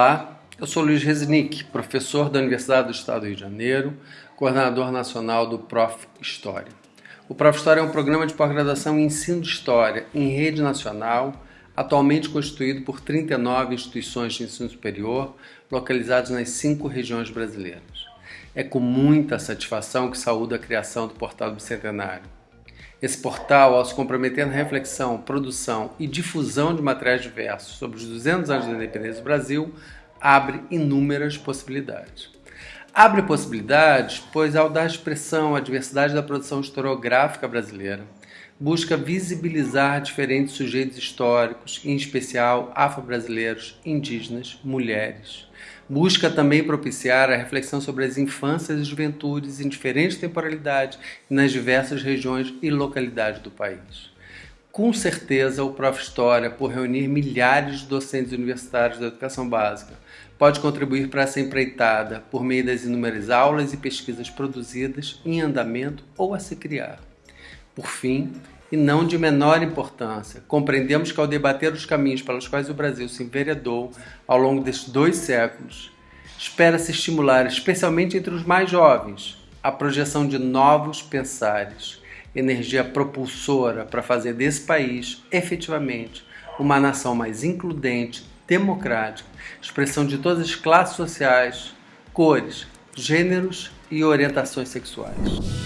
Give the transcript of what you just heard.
Olá, eu sou Luiz Resnick, professor da Universidade do Estado do Rio de Janeiro, coordenador nacional do Prof. História. O Prof. História é um programa de pós-graduação em ensino de História em rede nacional, atualmente constituído por 39 instituições de ensino superior, localizadas nas cinco regiões brasileiras. É com muita satisfação que saúdo a criação do Portal Bicentenário esse portal, ao se comprometer na reflexão, produção e difusão de materiais diversos sobre os 200 anos da independência do Brasil, abre inúmeras possibilidades. Abre possibilidades, pois ao dar expressão à diversidade da produção historiográfica brasileira, busca visibilizar diferentes sujeitos históricos, em especial afro-brasileiros, indígenas, mulheres busca também propiciar a reflexão sobre as infâncias e juventudes em diferentes temporalidades nas diversas regiões e localidades do país. Com certeza, o Prof. História, por reunir milhares de docentes universitários da educação básica, pode contribuir para essa empreitada por meio das inúmeras aulas e pesquisas produzidas, em andamento ou a se criar. Por fim, e não de menor importância. Compreendemos que ao debater os caminhos pelos quais o Brasil se enveredou ao longo destes dois séculos, espera-se estimular, especialmente entre os mais jovens, a projeção de novos pensares, energia propulsora para fazer desse país, efetivamente, uma nação mais includente, democrática, expressão de todas as classes sociais, cores, gêneros e orientações sexuais.